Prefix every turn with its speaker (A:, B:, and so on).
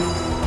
A: you.